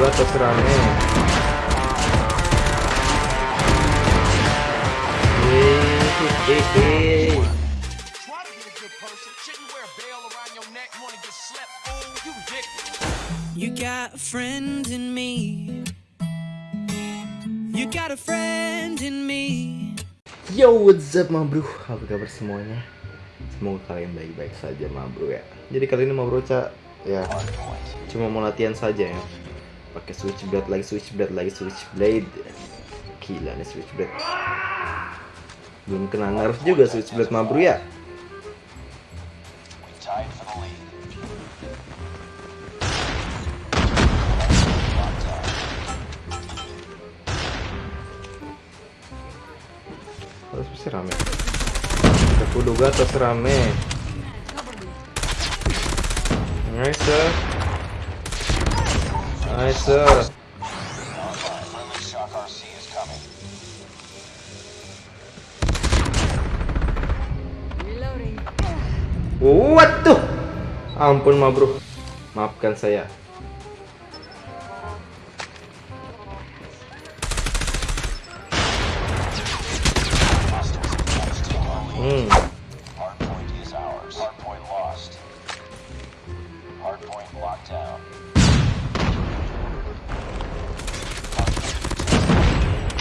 gua terserah nih. You got a friend in me. You got a friend in me. Yo, what's up ma bro? Apa kabar semuanya? Semoga kalian baik-baik saja ma bro ya. Jadi kali ini ma bro Ca, ya cuma mau latihan saja ya. Pakai switchblade lagi, switchblade lagi, switchblade. Gila nih switchblade. Belum kena nerf juga switchblade ma bro ya. Terus pasti rame. Aku duga terus rame. Nice. sir. Nice. What tuh? Ampun ma bro. Maafkan saya.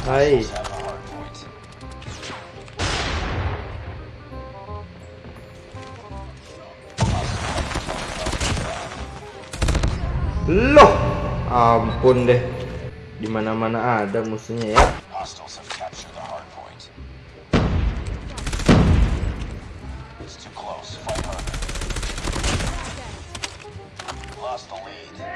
Hai. Loh, ampun deh. Di mana-mana ada musuhnya ya. Lost the lead.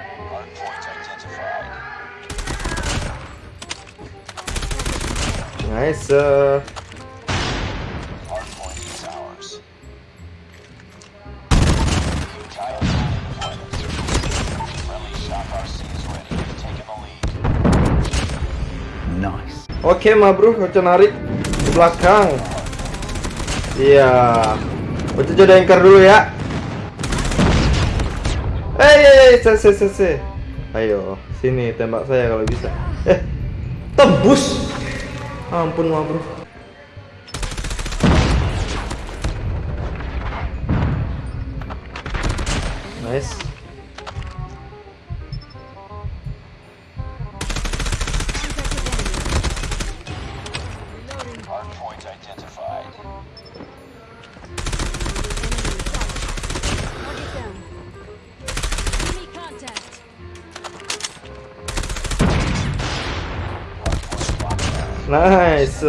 Lead. Nice. Oke, ma bro, Ocha narik ke belakang. Iya. Ocha jadi anchor dulu ya. Se, se, se. Ayo, sini tembak saya kalau bisa. Eh, tembus. Ampun, ma bro. Nice. RC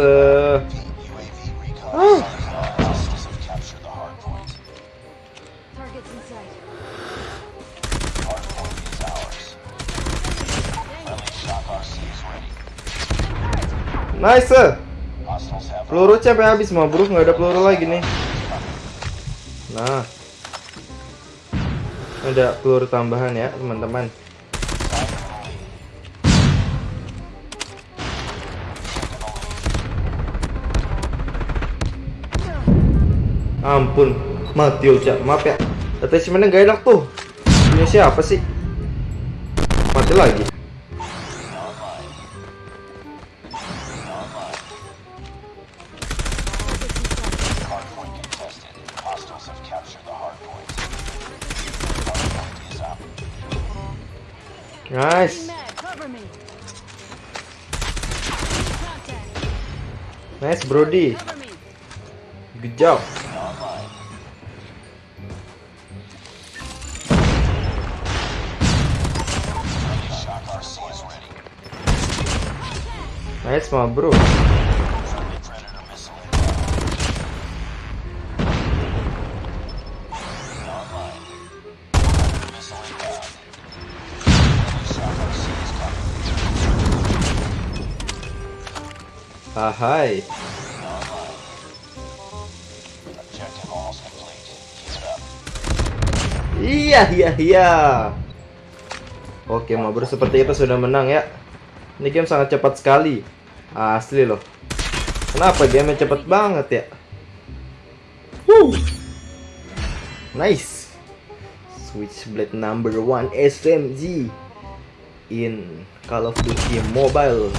is ready. Nice. uh. Peluru sampai habis mah bro, nggak ada peluru lagi nih. Nah, ada peluru tambahan ya teman-teman. Ampun, mati Uca, maaf ya. Attachmentnya nggak enak tuh. Ini siapa sih? Mati lagi. Nice, nice Brody. Good job. Complete. Keep it up. Iya, iya, iya. Oke, Mabur seperti itu sudah menang ya. Ini game sangat cepat sekali. Asli loh. Kenapa game cepat banget ya? Woo. Nice. Switchblade number one SMG. in Call of Duty Mobile.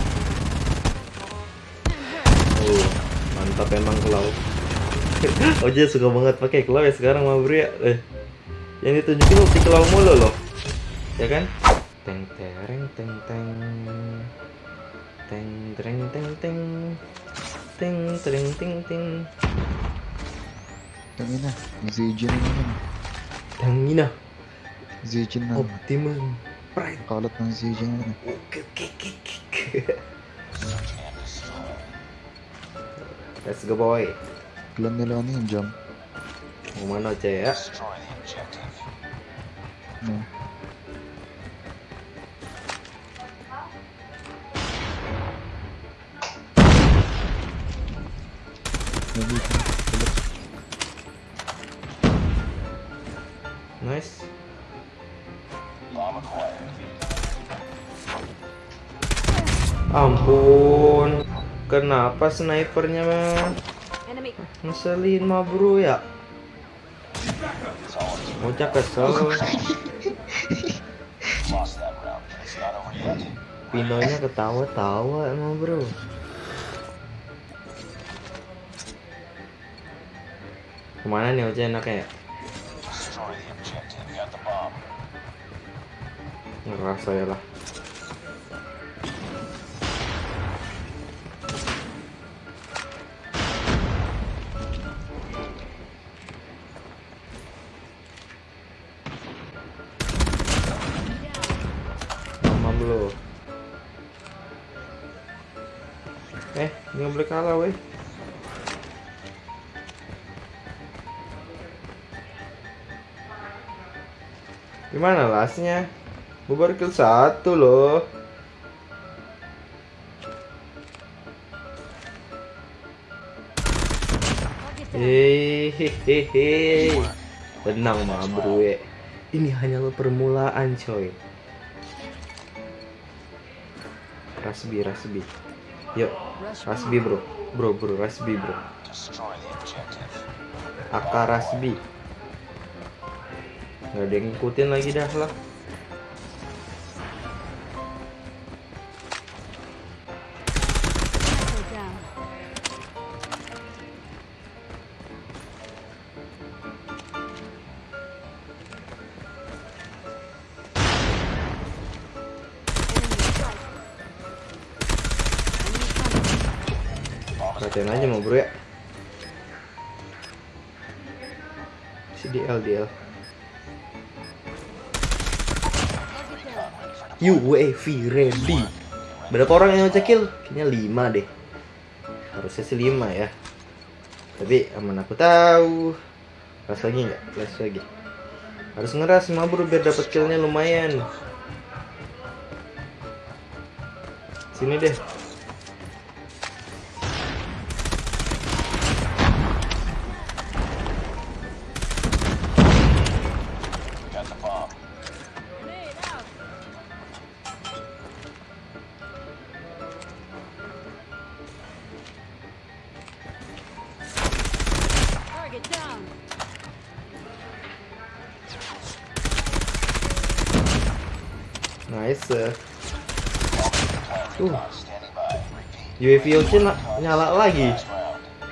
Oh, mantap emang Claw. Oja suka banget pakai Claw ya sekarang mah bro ya. Eh, yang ditunjukin ulti Claw mulu loh. Ya kan? Teng tereng teng teng. Teng tereng teng teng. Teng tereng teng teng. Tangina, Zijin naman. Tangina, Zijin na. Optimum Prime. Kalat ng Zijin naman. Oke oke oke oke. Let's go boy. Plan nila ano yung jump. Mau mana aja ya? Destroy Kenapa snipernya ngeselin mah bro ya? Bocah kesel. Pinonya ketawa-tawa emang bro. Ke mana nih Oce enaknya ya? Ngerasa ya lah. Kalah, weh. Gimana lasnya? Bubar kill satu loh. Hehehe. Tenang mah bro ya. Ini hanyalah permulaan coy. Rasbi, Rasbi. Yuk, Rasbi bro. Bro, bro, Rasbi bro. Destroy the objective. AK Rasbi. Gak ada yang ngikutin lagi dah lah. Perhatian aja mau bro ya. Si DL, DL. UAV ready. Berapa orang yang cekil? Kayaknya 5 deh. Harusnya sih 5 ya. Tapi aman aku tahu. Ras lagi nggak? Ras lagi. Harus ngeras mah bro biar dapat killnya lumayan. Sini deh. Nice. uh. UAV nyala lagi.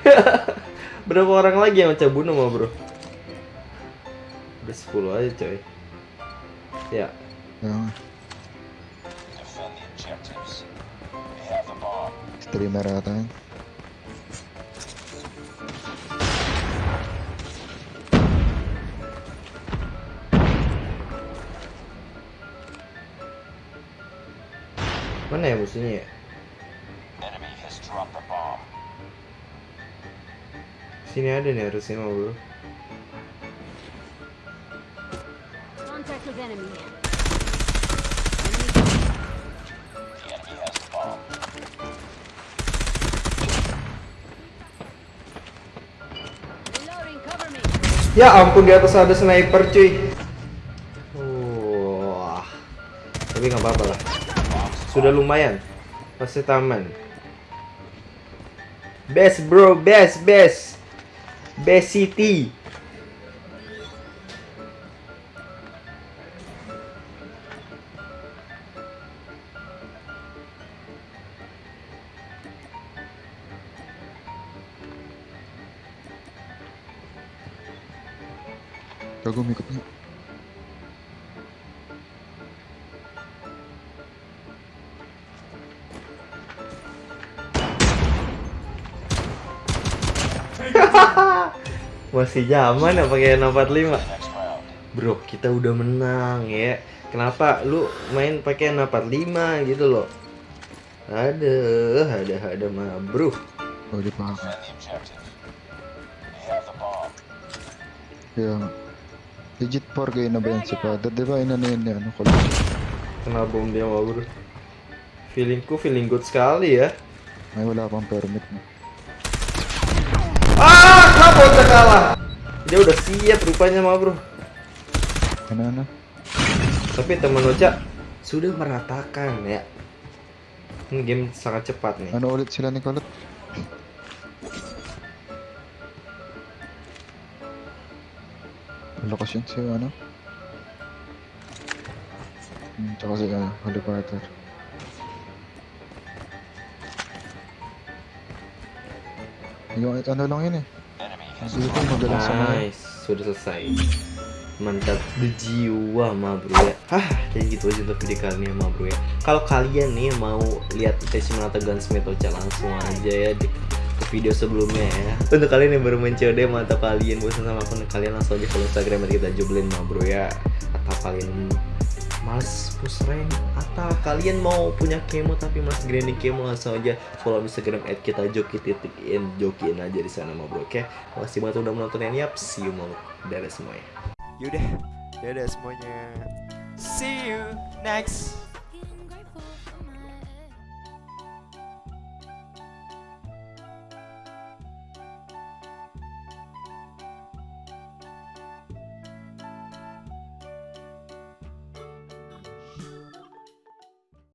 Berapa orang lagi yang macam bunuh mah bro? Udah 10 aja coy. Ya, bomb. streamer ata mana ya musuhnya ya? Sini ada nih harusnya mah bro. Ya ampun di atas ada sniper cuy. sudah lumayan. pasti taman. Best bro, best, best. Best city. Kagum ikut Masih zaman ya pakai 645. Next round. Bro, kita udah menang ya. Kenapa lu main pakai 645 gitu loh? Ada, ada, ada mah, bro. Oh, di. Kaya nga. Legit 4 kayo na ba yan si Father? Di ba ina na yun ano? Kena bom dia mah, bro. Feelingku feeling good sekali ya. Ay wala pang permit na. Ah, kenapa udah kalah? Dia udah siap rupanya mah, bro. Na? Tapi teman Ocha sudah meratakan ya. Ini game sangat cepat nih. Ano ulit sila ni Colot? Lakas yun si ano? Hmm, tsaka si ano, Holy Carter. Yung ano lang yun eh. Nice, sudah selesai. Mantap berjiwa mah bro ya. Hah, kayak gitu aja untuk video kali ini mah bro ya. Kalau kalian nih mau lihat Teshimata Gunsmith Ocha langsung aja ya di ke video sebelumnya ya. Untuk kalian yang baru COD mantap kalian bosan sama akun kalian langsung aja follow Instagram kita jublin mah bro ya. Atau kalian males push rank atau kalian mau punya kemo tapi mas grinding kemo langsung aja follow Instagram at kita joki titik in. Jokiin aja di sana mah bro oke? Makasih banget udah menonton yang yap. See you mau dadah semuanya. Yaudah, dadah semuanya. See you next